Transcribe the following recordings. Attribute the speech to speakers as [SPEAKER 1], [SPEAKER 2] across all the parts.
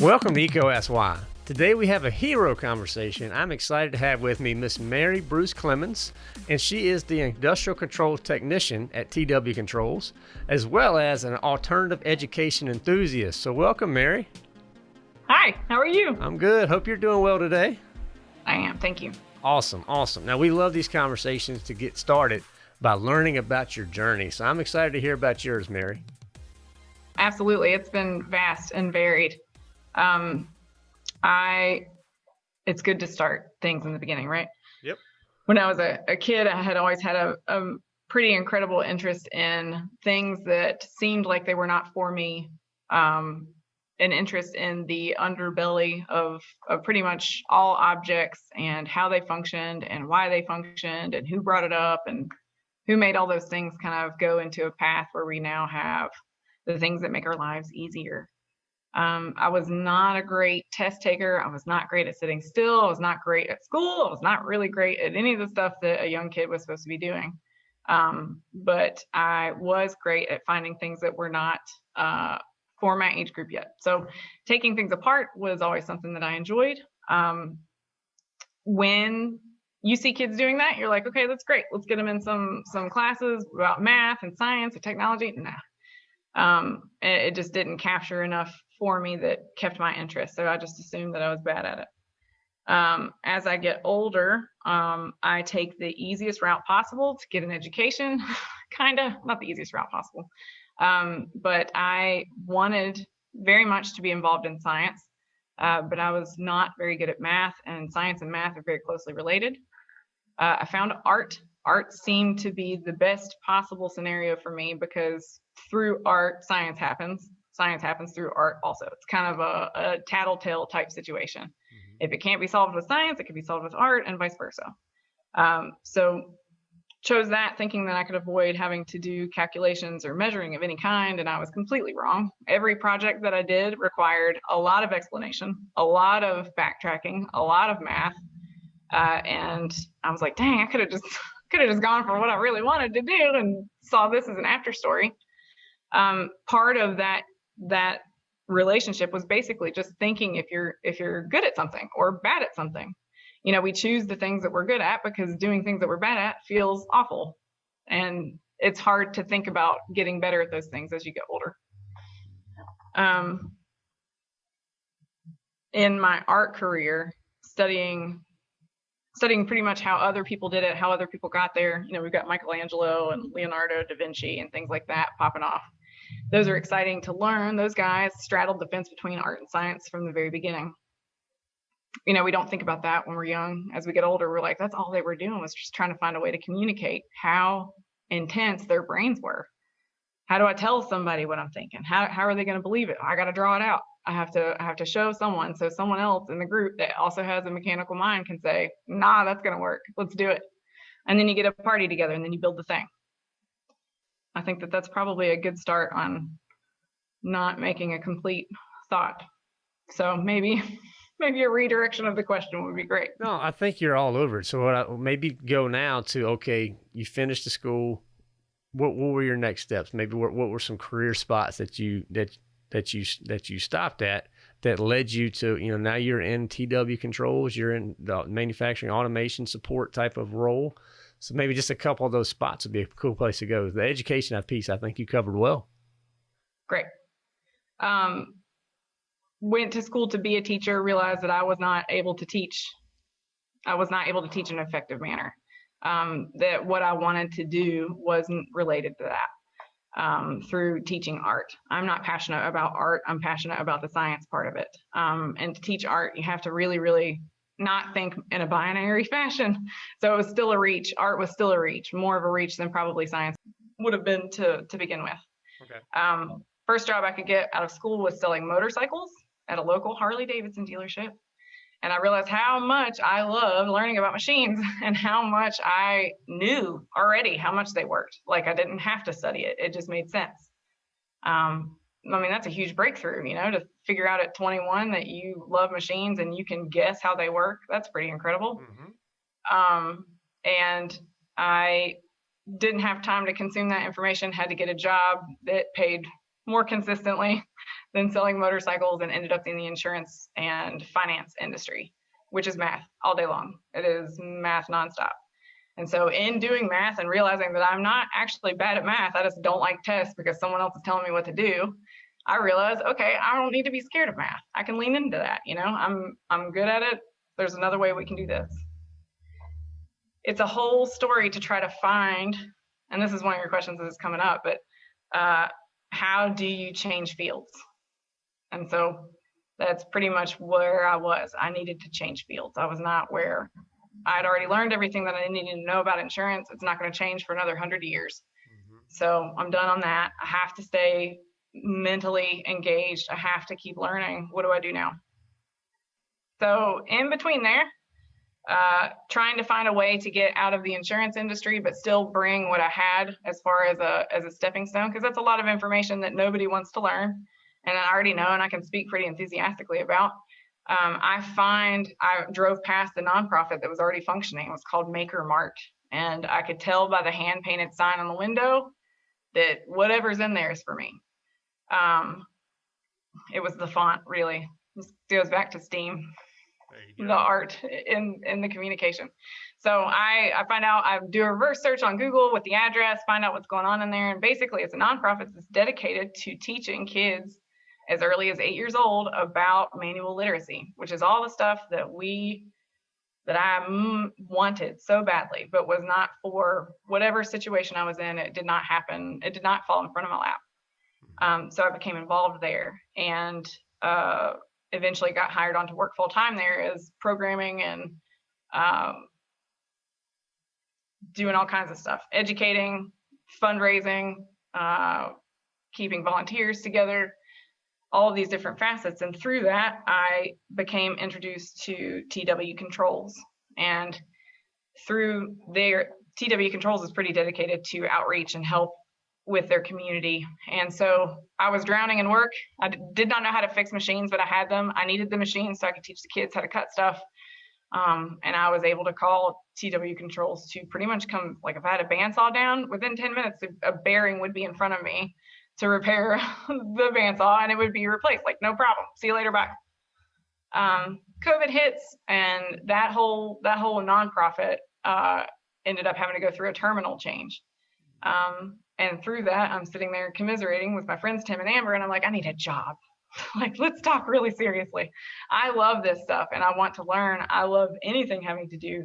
[SPEAKER 1] Welcome to EECO Ask Today we have a hero conversation. I'm excited to have with me Miss Mary Bruce Clemens, and she is the industrial controls technician at TW Controls, as well as an alternative education enthusiast. So welcome, Mary.
[SPEAKER 2] Hi, how are you?
[SPEAKER 1] I'm good. Hope you're doing well today.
[SPEAKER 2] I am, thank you.
[SPEAKER 1] Awesome, awesome. Now we love these conversations to get started by learning about your journey. So I'm excited to hear about yours, Mary.
[SPEAKER 2] Absolutely. It's been vast and varied. Um, I, it's good to start things in the beginning, right?
[SPEAKER 1] Yep.
[SPEAKER 2] When I was a, a kid, I had always had a, a pretty incredible interest in things that seemed like they were not for me. Um, an interest in the underbelly of, of pretty much all objects and how they functioned and why they functioned and who brought it up and who made all those things kind of go into a path where we now have the things that make our lives easier. Um, I was not a great test taker. I was not great at sitting still. I was not great at school. I was not really great at any of the stuff that a young kid was supposed to be doing. Um, but I was great at finding things that were not uh, for my age group yet. So taking things apart was always something that I enjoyed. Um, when you see kids doing that, you're like, okay, that's great. Let's get them in some some classes about math and science and technology. Nah, um, it, it just didn't capture enough for me that kept my interest. So I just assumed that I was bad at it. Um, as I get older, um, I take the easiest route possible to get an education, kind of, not the easiest route possible. Um, but I wanted very much to be involved in science, uh, but I was not very good at math, and science and math are very closely related. Uh, I found art. Art seemed to be the best possible scenario for me because through art, science happens science happens through art also. It's kind of a, a tattletale type situation. Mm-hmm. If it can't be solved with science, it can be solved with art and vice versa. Um, so chose that thinking that I could avoid having to do calculations or measuring of any kind, and I was completely wrong. Every project that I did required a lot of explanation, a lot of backtracking, a lot of math, uh, and I was like, dang, I could have just could have just gone for what I really wanted to do and saw this as an after story. Um, part of that that relationship was basically just thinking if you're if you're good at something or bad at something. You know we choose the things that we're good at because doing things that we're bad at feels awful. And it's hard to think about getting better at those things as you get older. Um, in my art career studying studying pretty much how other people did it how other people got there you know we've got michelangelo and leonardo da vinci and things like that popping off those are exciting to learn. Those guys straddled the fence between art and science from the very beginning. You know, we don't think about that when we're young. As we get older, we're like, that's all they were doing was just trying to find a way to communicate how intense their brains were. How do I tell somebody what I'm thinking? How, how are they going to believe it? I got to draw it out. I have to I have to show someone so someone else in the group that also has a mechanical mind can say, nah, that's to work. Let's do it. And then you get a party together and then you build the thing. I think that that's probably a good start on not making a complete thought. So maybe maybe a redirection of the question would be great.
[SPEAKER 1] No, I think you're all over it. So what I, maybe go now to okay, you finished the school. What what were your next steps? Maybe what, what were some career spots that you that that you that you stopped at that led you to you know now you're in TW controls, you're in the manufacturing automation support type of role. So maybe just a couple of those spots would be a cool place to go. The education piece, I think you covered well.
[SPEAKER 2] Great. Um, went to school to be a teacher, realized that I was not able to teach. I was not able to teach in an effective manner. Um, that what I wanted to do wasn't related to that um, through teaching art. I'm not passionate about art. I'm passionate about the science part of it. Um, and to teach art, you have to really, really not think in a binary fashion. So it was still a reach. Art was still a reach, more of a reach than probably science would have been to to begin with. Okay. Um, first job I could get out of school was selling motorcycles at a local Harley Davidson dealership. And I realized how much I loved learning about machines and how much I knew already how much they worked. Like I didn't have to study it, it just made sense. Um, I mean, that's a huge breakthrough, you know, to figure out at 21 that you love machines and you can guess how they work. That's pretty incredible. Mm-hmm. Um, and I didn't have time to consume that information, had to get a job that paid more consistently than selling motorcycles and ended up in the insurance and finance industry, which is math all day long. It is math nonstop. And so in doing math and realizing that I'm not actually bad at math, I just don't like tests because someone else is telling me what to do. I realized, okay, I don't need to be scared of math. I can lean into that. You know, I'm I'm good at it. There's another way we can do this. It's a whole story to try to find, and this is one of your questions that's coming up, but uh, how do you change fields? And so that's pretty much where I was. I needed to change fields. I was not where I'd already learned everything that I needed to know about insurance. It's not going to change for another hundred years. Mm-hmm. So I'm done on that. I have to stay mentally engaged. I have to keep learning. What do I do now? So in between there, uh, trying to find a way to get out of the insurance industry, but still bring what I had as far as a as a stepping stone, because that's a lot of information that nobody wants to learn, and I already know, and I can speak pretty enthusiastically about um, I find I drove past the nonprofit that was already functioning. It was called Maker Mart. And I could tell by the hand painted sign on the window that whatever's in there is for me. Um, it was the font, really. This goes back to STEAM, the art in, in the communication. So I, I find out, I do a reverse search on Google with the address, find out what's going on in there. And basically, it's a nonprofit that's dedicated to teaching kids as early as eight years old about manual literacy, which is all the stuff that we that I mm, wanted so badly, but was not for whatever situation I was in. It did not happen. It did not fall in front of my lap. Um, so I became involved there and uh, eventually got hired on to work full time there as programming and um, doing all kinds of stuff, educating, fundraising, uh, keeping volunteers together, all of these different facets. And through that, I became introduced to TW Controls. And through their TW Controls is pretty dedicated to outreach and help with their community. And so I was drowning in work. I did not know how to fix machines, but I had them. I needed the machines so I could teach the kids how to cut stuff. Um, and I was able to call TW Controls to pretty much come, like if I had a bandsaw down, within 10 minutes, a bearing would be in front of me to repair the bandsaw and it would be replaced. Like, no problem. See you later. Bye. Um, COVID hits and that whole that whole nonprofit uh, ended up having to go through a terminal change. Um, and through that, I'm sitting there commiserating with my friends Tim and Amber, and I'm like, I need a job. like, let's talk really seriously. I love this stuff and I want to learn. I love anything having to do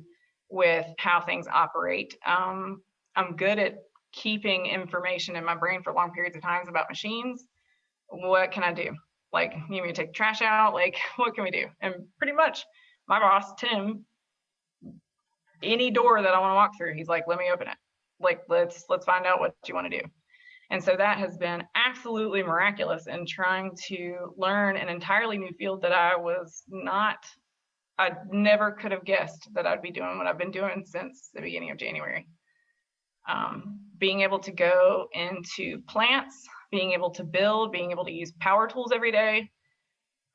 [SPEAKER 2] with how things operate. Um, I'm good at keeping information in my brain for long periods of times about machines, what can I do? Like, you need me to take trash out? Like, what can we do? And pretty much my boss, Tim, any door that I want to walk through, he's like, let me open it. Like, let's let's find out what you want to do. And so that has been absolutely miraculous in trying to learn an entirely new field that I was not, I never could have guessed that I'd be doing what I've been doing since the beginning of January. Um, being able to go into plants, being able to build, being able to use power tools every day.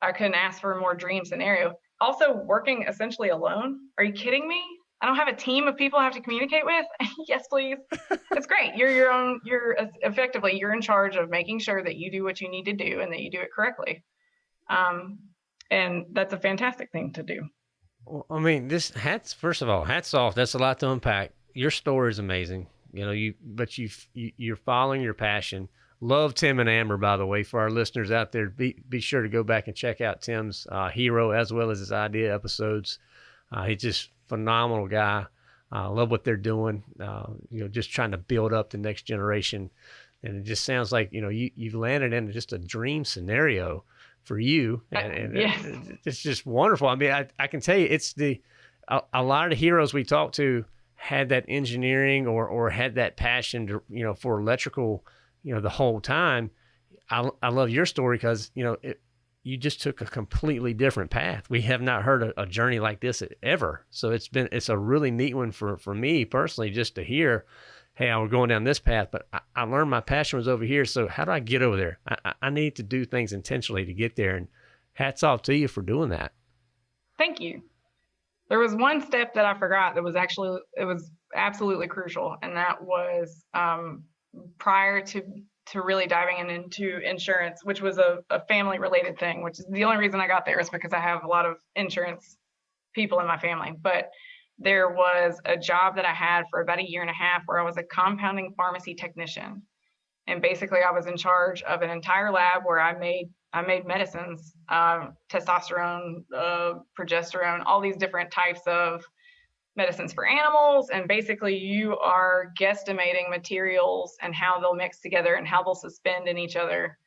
[SPEAKER 2] I couldn't ask for a more dream scenario. Also working essentially alone. Are you kidding me? I don't have a team of people I have to communicate with. yes, please. it's great. You're your own, you're effectively, you're in charge of making sure that you do what you need to do and that you do it correctly. Um, and that's a fantastic thing to do.
[SPEAKER 1] Well, I mean, this hats, first of all, hats off. That's a lot to unpack. Your story is amazing. You know, you but you, you are following your passion. Love Tim and Amber, by the way. For our listeners out there, be be sure to go back and check out Tim's uh, hero as well as his idea episodes. Uh, he's just phenomenal guy. I uh, love what they're doing. Uh, you know, just trying to build up the next generation, and it just sounds like you know you you've landed in just a dream scenario for you, uh, and, and yes. it, it's just wonderful. I mean, I I can tell you, it's the a, a lot of the heroes we talk to had that engineering or or had that passion to you know for electrical you know the whole time i, I love your story because you know it, you just took a completely different path. We have not heard a, a, journey like this ever. So it's been it's a really neat one for for me personally just to hear hey i was going down this path but I, I, learned my passion was over here so how do i get over there? I, I need to do things intentionally to get there and hats off to you for doing that.
[SPEAKER 2] Thank you there was one step that I forgot that was actually it was absolutely crucial, and that was um, prior to to really diving in into insurance, which was a, a family related thing, which is the only reason I got there is because I have a lot of insurance people in my family. But there was a job that I had for about a year and a half where I was a compounding pharmacy technician. And basically I was in charge of an entire lab where I made I made medicines, um, testosterone, uh, progesterone, all these different types of medicines for animals. And basically, you are guesstimating materials and how they'll mix together and how they'll suspend in each other.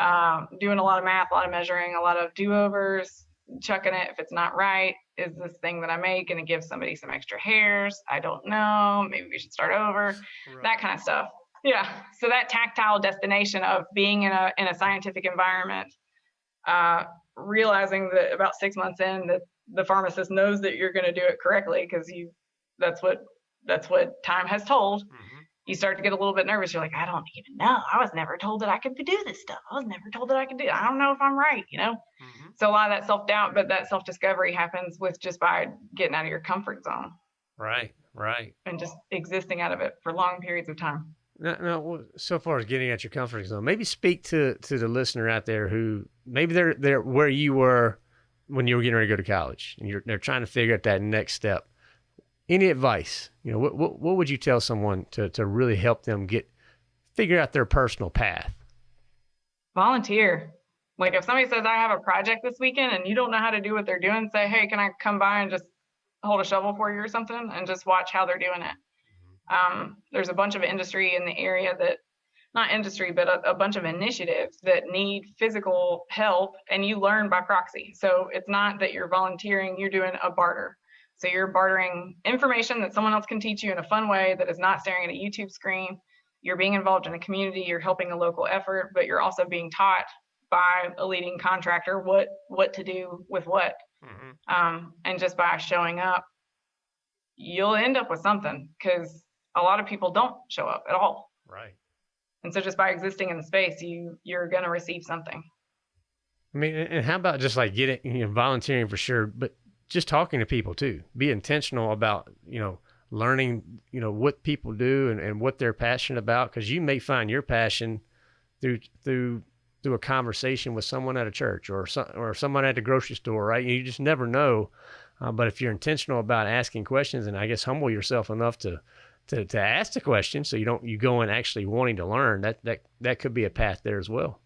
[SPEAKER 2] Um, doing a lot of math, a lot of measuring, a lot of do overs, chucking it if it's not right. Is this thing that I make going to give somebody some extra hairs? I don't know. Maybe we should start over. Right. That kind of stuff. Yeah. So that tactile destination of being in a in a scientific environment, uh, realizing that about six months in that the pharmacist knows that you're going to do it correctly because you that's what that's what time has told mm-hmm. you start to get a little bit nervous you're like i don't even know i was never told that i could do this stuff i was never told that i could do it. i don't know if i'm right you know mm-hmm. so a lot of that self-doubt but that self-discovery happens with just by getting out of your comfort zone
[SPEAKER 1] right right
[SPEAKER 2] and just existing out of it for long periods of time
[SPEAKER 1] no. So far as getting at your comfort zone, maybe speak to to the listener out there who maybe they're they're where you were when you were getting ready to go to college and you're they're trying to figure out that next step any advice you know what, what, what would you tell someone to, to really help them get figure out their personal path
[SPEAKER 2] volunteer like if somebody says i have a project this weekend and you don't know how to do what they're doing say hey can i come by and just hold a shovel for you or something and just watch how they're doing it. Um, there's a bunch of industry in the area that not industry, but a, a, bunch of initiatives that need physical help and you learn by proxy. So it's not that you're volunteering, you're doing a barter. So you're bartering information that someone else can teach you in a fun way that is not staring at a YouTube screen. You're being involved in a community, you're helping a local effort, but you're also being taught by a leading contractor what what to do with what. Mm-hmm. Um, and just by showing up, you'll end up with something because a lot of people don't show up at all.
[SPEAKER 1] Right.
[SPEAKER 2] And so just by existing in the space, you you're going to receive something.
[SPEAKER 1] I mean, and how about just like getting, you know, volunteering for sure, but just talking to people too. Be intentional about, you know, learning, you know, what people do and, and what they're passionate about. Cause you may find your passion through, through, through a conversation with someone at a church or some, or someone at the grocery store, right? You just never know. Uh, but if you're intentional about asking questions and I guess humble yourself enough to, to, to ask the question so you don't you go in actually wanting to learn that that that could be a path there as well.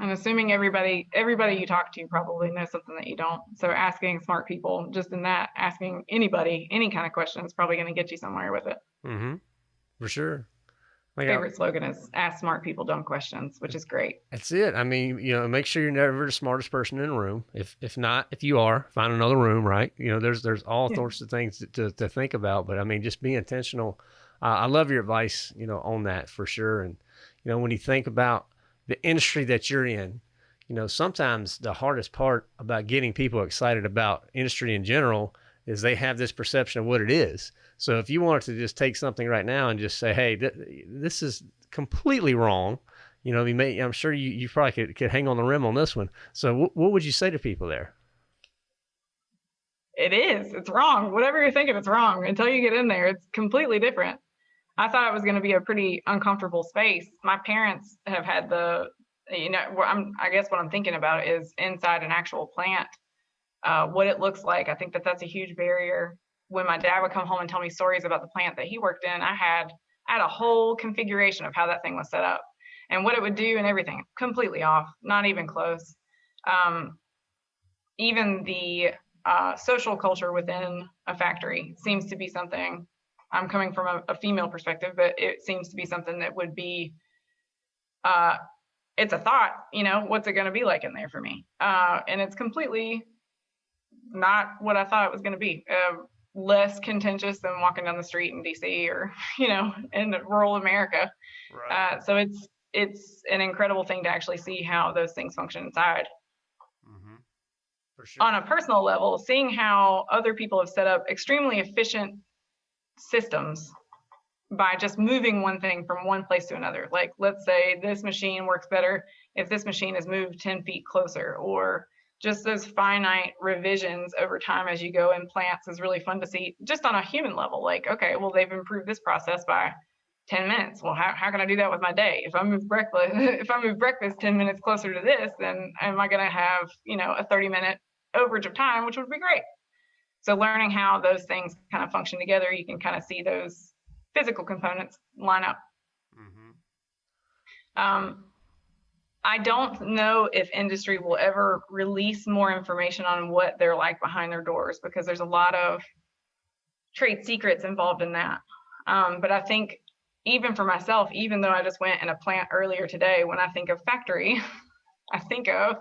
[SPEAKER 2] I'm assuming everybody everybody you talk to probably knows something that you don't. So asking smart people just in that asking anybody any kind of question is probably going to get you somewhere with it.
[SPEAKER 1] Mm-hmm. For sure
[SPEAKER 2] like favorite slogan is ask smart people dumb questions, which is great.
[SPEAKER 1] That's it. I mean, you know, make sure you're never the smartest person in the room. If if not, if you are, find another room, right? You know, there's there's all yeah. sorts of things to, to, to, think about. But I mean, just be intentional. Uh, I love your advice, you know, on that for sure. And you know, when you think about the industry that you're in, you know, sometimes the hardest part about getting people excited about industry in general is they have this perception of what it is. So if you wanted to just take something right now and just say, "Hey, th- this is completely wrong," you know, you may, I'm sure you, you probably could, could hang on the rim on this one. So what would you say to people there?
[SPEAKER 2] It is. It's wrong. Whatever you're thinking, it's wrong. Until you get in there, it's completely different. I thought it was going to be a pretty uncomfortable space. My parents have had the, you know, I'm, I guess what I'm thinking about is inside an actual plant uh, what it looks like. I think that that's a huge barrier. When my dad would come home and tell me stories about the plant that he worked in, I had I had a whole configuration of how that thing was set up and what it would do and everything. Completely off, not even close. Um, even the uh, social culture within a factory seems to be something. I'm coming from a, a female perspective, but it seems to be something that would be. Uh, it's a thought, you know, what's it going to be like in there for me? Uh, and it's completely not what I thought it was going to be. Uh, less contentious than walking down the street in DC or you know in rural America. Right. Uh, so it's it's an incredible thing to actually see how those things function inside. Mm-hmm. Sure. On a personal level, seeing how other people have set up extremely efficient systems by just moving one thing from one place to another. Like, let's say this machine works better if this machine is moved 10 feet closer, or just those finite revisions over time as you go in plants is really fun to see just on a human level. Like, okay, well, they've improved this process by 10 minutes. Well, how, how can I do that with my day? If I move breakfast, if I move breakfast 10 minutes closer to this, then am I going to have, you know, a 30 minute overage of time, which would be great. So learning how those things kind of function together, you can kind of see those physical components line up. Mm-hmm. Um, I don't know if industry will ever release more information on what they're like behind their doors because there's a lot of trade secrets involved in that. Um, but I think even for myself, even though I just went in a plant earlier today, when I think of factory, I think of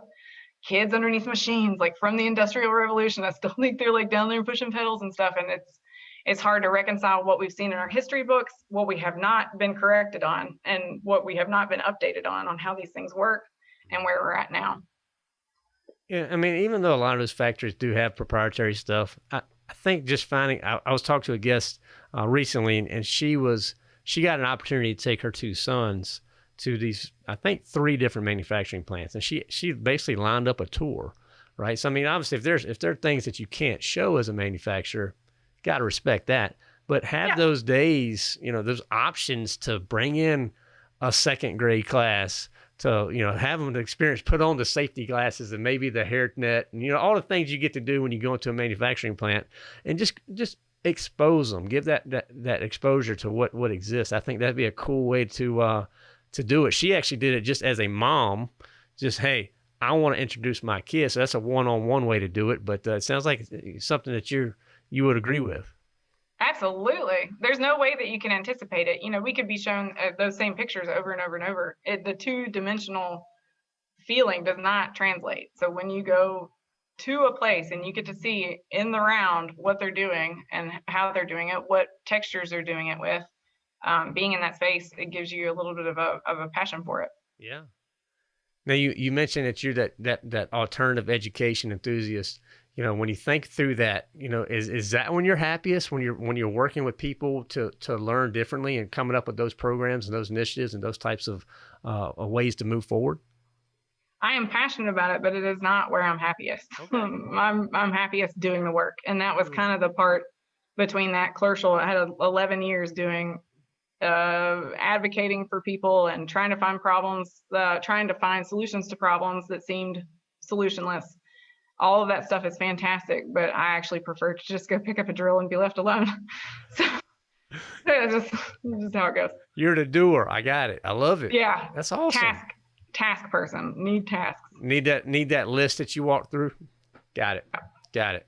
[SPEAKER 2] kids underneath machines, like from the industrial revolution. I still think they're like down there pushing pedals and stuff. And it's it's hard to reconcile what we've seen in our history books, what we have not been corrected on, and what we have not been updated on on how these things work and where we're at now.
[SPEAKER 1] Yeah, I mean, even though a lot of those factories do have proprietary stuff, I, I think just finding. I, I was talking to a guest uh, recently, and, and she was she got an opportunity to take her two sons to these, I think, three different manufacturing plants, and she she basically lined up a tour, right? So I mean, obviously, if there's if there are things that you can't show as a manufacturer, got to respect that. But have yeah. those days, you know, those options to bring in a second grade class to you know have them experience put on the safety glasses and maybe the hair net and you know all the things you get to do when you go into a manufacturing plant and just just expose them give that that, that exposure to what what exists i think that'd be a cool way to uh to do it. She actually did it just as a mom, just hey, I want to introduce my kids. So that's a one-on-one way to do it. But uh, it sounds like something that you you would agree with.
[SPEAKER 2] Absolutely. There's no way that you can anticipate it. You know, we could be shown uh, those same pictures over and over and over. It, the two-dimensional feeling does not translate. So when you go to a place and you get to see in the round what they're doing and how they're doing it, what textures they're doing it with, um, being in that space, it gives you a little bit of a of a passion for it.
[SPEAKER 1] Yeah. Now you you mentioned that you're that that that alternative education enthusiast. You know, when you think through that, you know, is is that when you're happiest when you're when you're working with people to to learn differently and coming up with those programs and those initiatives and those types of uh, ways to move forward?
[SPEAKER 2] I am passionate about it, but it is not where I'm happiest. Okay. I'm I'm happiest doing the work, and that was hmm. kind of the part between that clerkship. I had 11 years doing uh, advocating for people and trying to find problems, uh, trying to find solutions to problems that seemed solutionless. All of that stuff is fantastic, but I actually prefer to just go pick up a drill and be left alone. so that's just, just how it goes.
[SPEAKER 1] You're the doer. I got it. I love it.
[SPEAKER 2] Yeah.
[SPEAKER 1] That's awesome.
[SPEAKER 2] Task, task person. Need tasks.
[SPEAKER 1] Need that. Need that list that you walk through. Got it. Got it.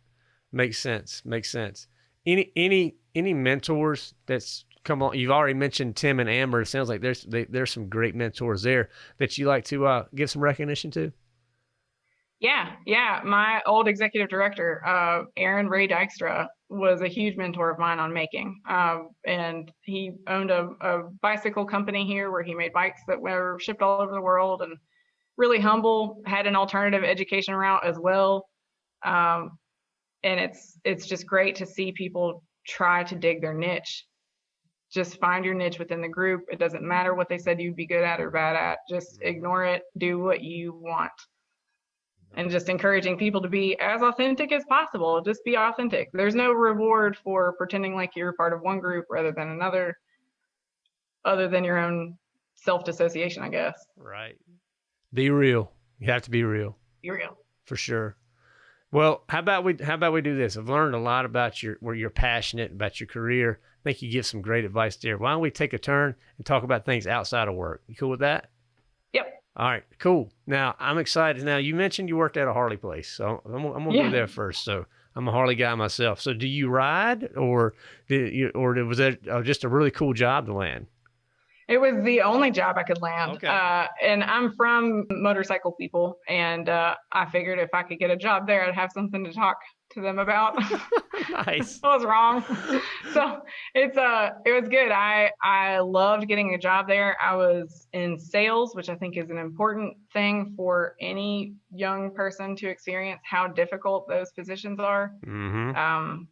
[SPEAKER 1] Makes sense. Makes sense. Any any any mentors that's come on. You've already mentioned Tim and Amber. It sounds like there's they, there's some great mentors there that you like to uh, give some recognition to.
[SPEAKER 2] Yeah, yeah. My old executive director, uh, Aaron Ray Dykstra, was a huge mentor of mine on making. Um, and he owned a, a, bicycle company here where he made bikes that were shipped all over the world and really humble, had an alternative education route as well. Um, and it's it's just great to see people try to dig their niche just find your niche within the group. It doesn't matter what they said you'd be good at or bad at. Just ignore it. Do what you want. And just encouraging people to be as authentic as possible. Just be authentic. There's no reward for pretending like you're part of one group rather than another, other than your own self dissociation, I guess.
[SPEAKER 1] Right. Be real. You have to be real.
[SPEAKER 2] Be real.
[SPEAKER 1] For sure. Well, how about we how about we do this? I've learned a lot about your where you're passionate about your career. I think you give some great advice there. Why don't we take a turn and talk about things outside of work? You cool with that?
[SPEAKER 2] Yep.
[SPEAKER 1] All right, cool. Now I'm excited. Now you mentioned you worked at a Harley place, so I'm, I'm gonna yeah. go there first. So I'm a Harley guy myself. So do you ride, or did you, or was that uh, just a really cool job to land?
[SPEAKER 2] It was the only job I could land. Okay. Uh, and I'm from motorcycle people, and uh, I figured if I could get a job there, I'd have something to talk to them about.
[SPEAKER 1] nice.
[SPEAKER 2] I was wrong. so it's uh it was good. I I loved getting a job there. I was in sales, which I think is an important thing for any young person to experience how difficult those positions are. Mm-hmm. Um,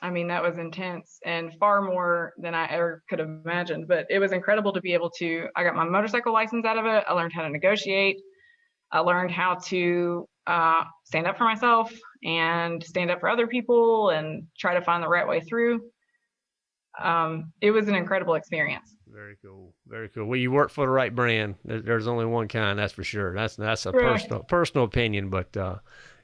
[SPEAKER 2] I mean, that was intense and far more than I ever could have imagined. But it was incredible to be able to. I got my motorcycle license out of it. I learned how to negotiate. I learned how to uh, stand up for myself and stand up for other people and try to find the right way through. Um, it was an incredible experience.
[SPEAKER 1] Very cool. Very cool. Well, you work for the right brand. There's only one kind, that's for sure. That's that's a right. personal personal opinion, but uh,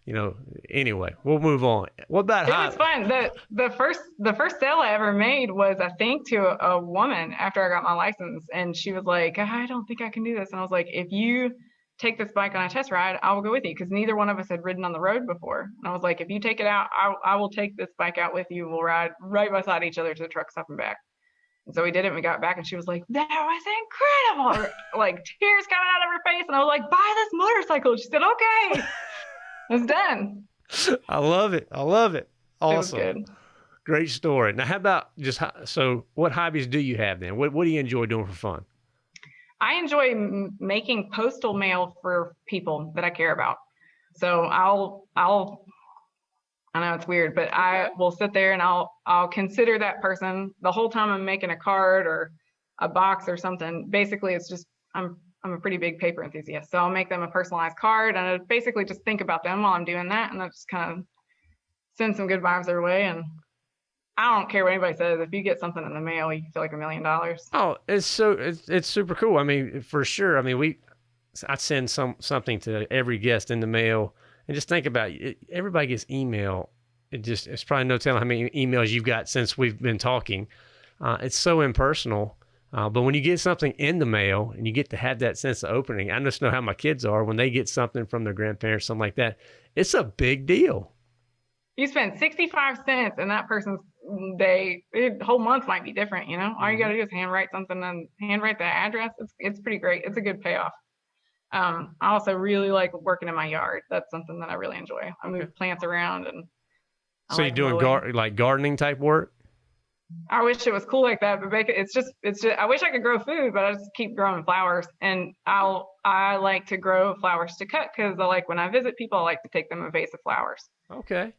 [SPEAKER 1] you know, anyway, we'll move on. What about
[SPEAKER 2] it was fun. The the first the first sale I ever made was I think to a, a woman after I got my license, and she was like, "I don't think I can do this," and I was like, "If you take this bike on a test ride, I will go with you," because neither one of us had ridden on the road before, and I was like, "If you take it out, I I will take this bike out with you. We'll ride right beside each other to the truck stop and back." And so we did it and we got back and she was like, that was incredible. like tears coming out of her face. And I was like, buy this motorcycle. She said, okay. it's done.
[SPEAKER 1] I love it. I love it. Awesome. It Great story. Now, how about just so? What hobbies do you have then? What What do you enjoy doing for fun?
[SPEAKER 2] I enjoy m- making postal mail for people that I care about. So I'll I'll I know it's weird, but I will sit there and I'll I'll consider that person the whole time I'm making a card or a box or something. Basically, it's just I'm I'm a pretty big paper enthusiast. So I'll make them a personalized card and I basically just think about them while I'm doing that and I just kind of send some good vibes their way and I don't care what anybody says. If you get something in the mail, you feel like a million dollars.
[SPEAKER 1] Oh, it's so it's it's super cool. I mean, for sure. I mean, we I send some something to every guest in the mail, and just think about it. Everybody gets email. It just it's probably no telling how many emails you've got since we've been talking. Uh, it's so impersonal uh, but when you get something in the mail and you get to have that sense of opening, I just know how my kids are when they get something from their grandparents, something like that. It's a big deal.
[SPEAKER 2] You spend 65 cents and that person's day, the whole month might be different, you know? All you mm-hmm. got to do is handwrite something and handwrite the address. It's, it's pretty great. It's a good payoff. Um, I also really like working in my yard. That's something that I really enjoy. I move plants around and.
[SPEAKER 1] I so like you're doing gar- like gardening type work?
[SPEAKER 2] I wish it was cool like that, but it's just it's just I wish I could grow food, but I just keep growing flowers. And I'll I like to grow flowers to cut because I like when I visit people, I like to take them a vase of flowers.
[SPEAKER 1] Okay.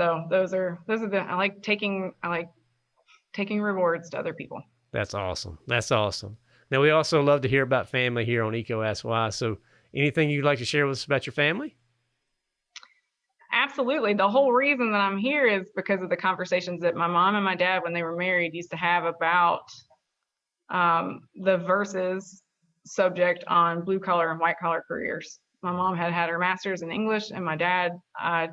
[SPEAKER 2] So those are those are the I like taking I like taking rewards to other people.
[SPEAKER 1] That's awesome. That's awesome. Now we also love to hear about family here on EECO Ask Why. So anything you'd like to share with us about your family?
[SPEAKER 2] Absolutely. The whole reason that I'm here is because of the conversations that my mom and my dad, when they were married, used to have about um, the versus subject on blue collar and white collar careers. My mom had had her master's in English, and my dad, uh,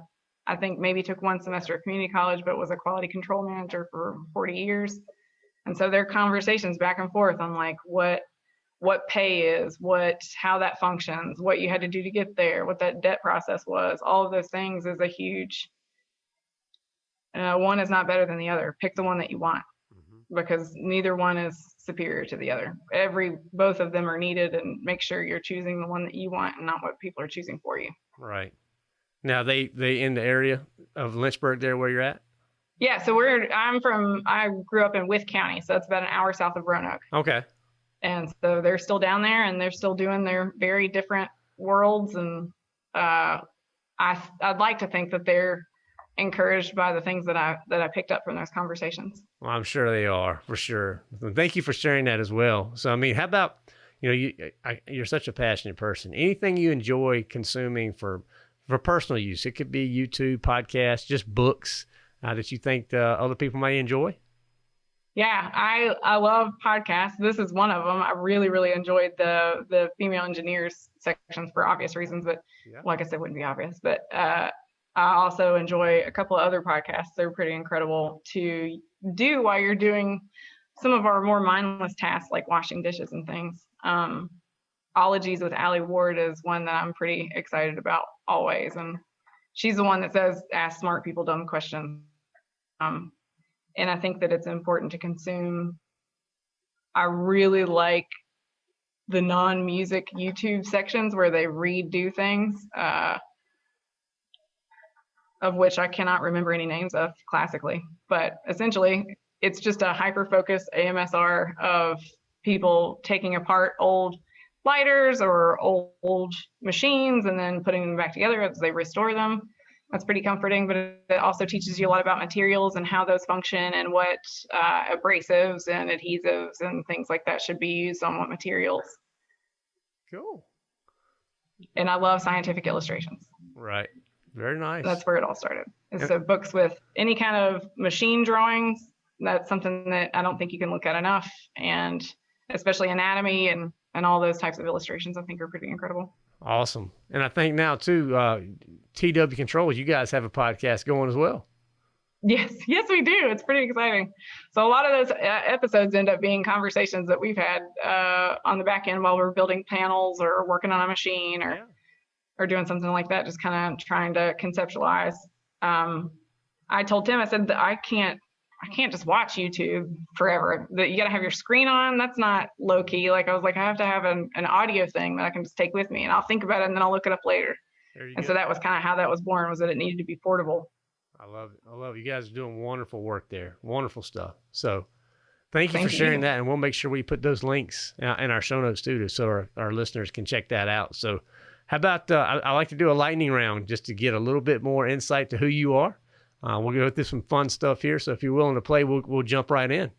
[SPEAKER 2] I think, maybe took one semester at community college, but was a quality control manager for 40 years. And so their conversations back and forth on like what what pay is, what how that functions, what you had to do to get there, what that debt process was, all of those things is a huge. Uh, one is not better than the other. Pick the one that you want mm-hmm. because neither one is superior to the other. Every both of them are needed, and make sure you're choosing the one that you want and not what people are choosing for you.
[SPEAKER 1] Right. Now they they in the area of Lynchburg there where you're at.
[SPEAKER 2] Yeah, so we're I'm from I grew up in With County, so that's about an hour south of Roanoke.
[SPEAKER 1] Okay
[SPEAKER 2] and so they're still down there and they're still doing their very different worlds and uh, I I'd like to think that they're encouraged by the things that I that I picked up from those conversations.
[SPEAKER 1] Well, I'm sure they are for sure. Thank you for sharing that as well. So I mean, how about you know you I, you're such a passionate person. Anything you enjoy consuming for for personal use, it could be YouTube, podcasts, just books uh, that you think uh, other people may enjoy.
[SPEAKER 2] Yeah, I I love podcasts. This is one of them. I really really enjoyed the the female engineers sections for obvious reasons, but yeah. like I said, wouldn't be obvious. But uh, I also enjoy a couple of other podcasts. They're pretty incredible to do while you're doing some of our more mindless tasks like washing dishes and things. Um, Ologies with Alie Ward is one that I'm pretty excited about always, and she's the one that says ask smart people dumb questions. Um, and I think that it's important to consume. I really like the non-music YouTube sections where they redo things, uh, of which I cannot remember any names of classically, but essentially it's just a hyper-focused ASMR of people taking apart old lighters or old, old machines and then putting them back together as they restore them that's pretty comforting, but it also teaches you a lot about materials and how those function and what uh, abrasives and adhesives and things like that should be used on what materials.
[SPEAKER 1] Cool.
[SPEAKER 2] and I love scientific illustrations.
[SPEAKER 1] Right. Very nice.
[SPEAKER 2] That's where it all started. so books with any kind of machine drawings. That's something that I don't think you can look at enough, and especially anatomy and and all those types of illustrations, I think are pretty incredible.
[SPEAKER 1] Awesome. And I think now too, uh, TW Controls, you guys have a podcast going as well.
[SPEAKER 2] Yes, yes, we do. It's pretty exciting. So a lot of those uh, episodes end up being conversations that we've had uh, on the back end while we're building panels or working on a machine or yeah. or doing something like that. Just kind of trying to conceptualize. Um, I told Tim, I said that I can't, I can't just watch YouTube forever. That you got to have your screen on. That's not low key. Like I was like, I have to have an, an audio thing that I can just take with me, and I'll think about it, and then I'll look it up later. And go. so that was kind of how that was born. Was that it needed to be portable.
[SPEAKER 1] I love it. I love it. You guys are doing wonderful work there. Wonderful stuff. So thank you thank for sharing you. that. And we'll make sure we put those links in our show notes too, so our, our listeners can check that out. So how about, uh, I, I, like to do a lightning round just to get a little bit more insight to who you are. Uh, we'll go through some fun stuff here. So if you're willing to play, we'll, we'll jump right in.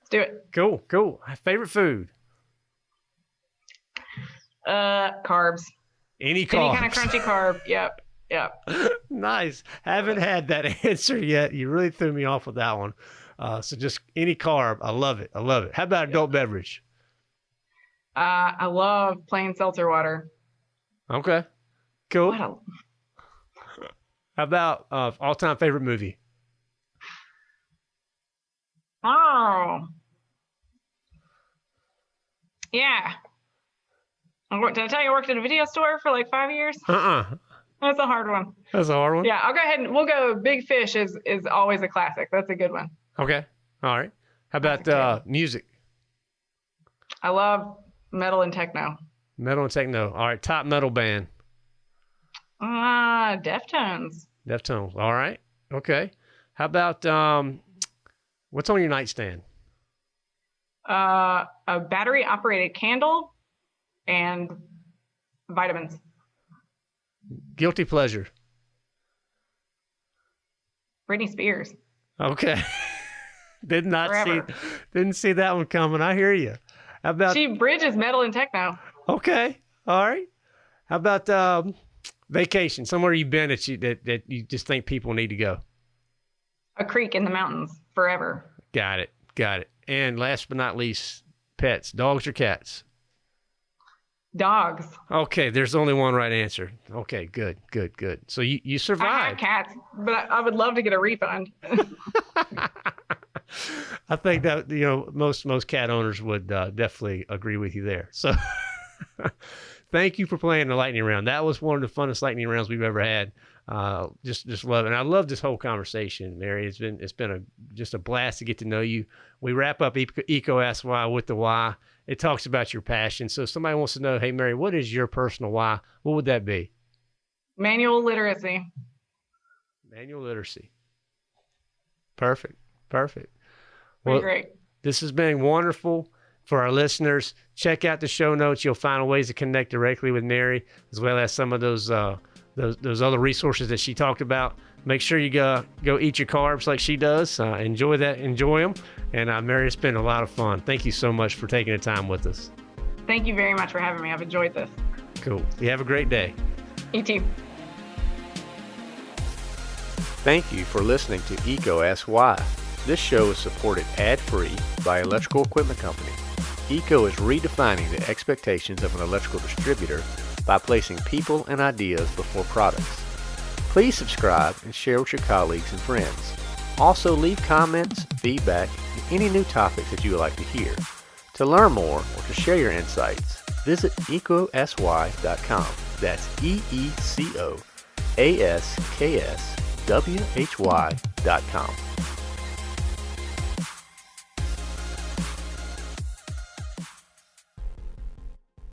[SPEAKER 2] Let's do it.
[SPEAKER 1] Cool. Cool. Favorite food?
[SPEAKER 2] Uh, carbs.
[SPEAKER 1] Any carbs.
[SPEAKER 2] Any kind of crunchy carb. Yep. Yep.
[SPEAKER 1] nice. Haven't had that answer yet. You really threw me off with that one. Uh, so just any carb. I love it. I love it. How about adult yeah. beverage?
[SPEAKER 2] Uh, I love plain seltzer water.
[SPEAKER 1] Okay. Cool. How about uh, all time favorite movie?
[SPEAKER 2] Oh. Yeah. Did I tell you I worked at a video store for like five years?
[SPEAKER 1] Uh uh
[SPEAKER 2] that's a hard one.
[SPEAKER 1] That's a hard one.
[SPEAKER 2] Yeah, I'll go ahead and we'll go. Big Fish is is always a classic. That's a good one.
[SPEAKER 1] Okay. All right. How about uh, music?
[SPEAKER 2] I love metal and techno.
[SPEAKER 1] Metal and techno. All right. Top metal band.
[SPEAKER 2] Uh, Deftones.
[SPEAKER 1] Deftones. All right. Okay. How about um, what's on your nightstand?
[SPEAKER 2] Uh, a battery operated candle and vitamins.
[SPEAKER 1] Guilty pleasure.
[SPEAKER 2] Britney Spears.
[SPEAKER 1] Okay. Did not Forever. see didn't see that one coming. I hear you. How about
[SPEAKER 2] She bridges metal and techno.
[SPEAKER 1] Okay. All right. How about um, vacation? Somewhere you've been that you that, that you just think people need to go.
[SPEAKER 2] A creek in the mountains forever.
[SPEAKER 1] Got it. Got it. And last but not least, pets, dogs or cats?
[SPEAKER 2] Dogs.
[SPEAKER 1] Okay, there's only one right answer. Okay, good, good, good. So you, you survived. I
[SPEAKER 2] cats, but I, I would love to get a refund.
[SPEAKER 1] I think that you know most most cat owners would uh, definitely agree with you there. So thank you for playing the lightning round. That was one of the funnest lightning rounds we've ever had. Uh, just just love it. And I love this whole conversation, Mary. It's been it's been a just a blast to get to know you. We wrap up EECO, Why with the why it talks about your passion. So if somebody wants to know, hey Mary, what is your personal why? What would that be?
[SPEAKER 2] Manual literacy.
[SPEAKER 1] Manual literacy. Perfect. Perfect.
[SPEAKER 2] Well, great.
[SPEAKER 1] This has been wonderful for our listeners. Check out the show notes. You'll find ways to connect directly with Mary, as well as some of those uh, those, those other resources that she talked about. Make sure you go go eat your carbs like she does. Uh, enjoy that. Enjoy them. And uh, Mary, it's been a lot of fun. Thank you so much for taking the time with us.
[SPEAKER 2] Thank you very much for having me. I've enjoyed this.
[SPEAKER 1] Cool. You have a great day.
[SPEAKER 2] You too.
[SPEAKER 1] Thank you for listening to EECO Ask Why. This show is supported ad-free by Electrical Equipment Company. EECO is redefining the expectations of an electrical distributor by placing people and ideas before products. Please subscribe and share with your colleagues and friends. Also leave comments, feedback, and any new topics that you would like to hear. To learn more or to share your insights, visit ecosy.com. That's E-E-C-O-A-S-K-S-W-H-Y.com.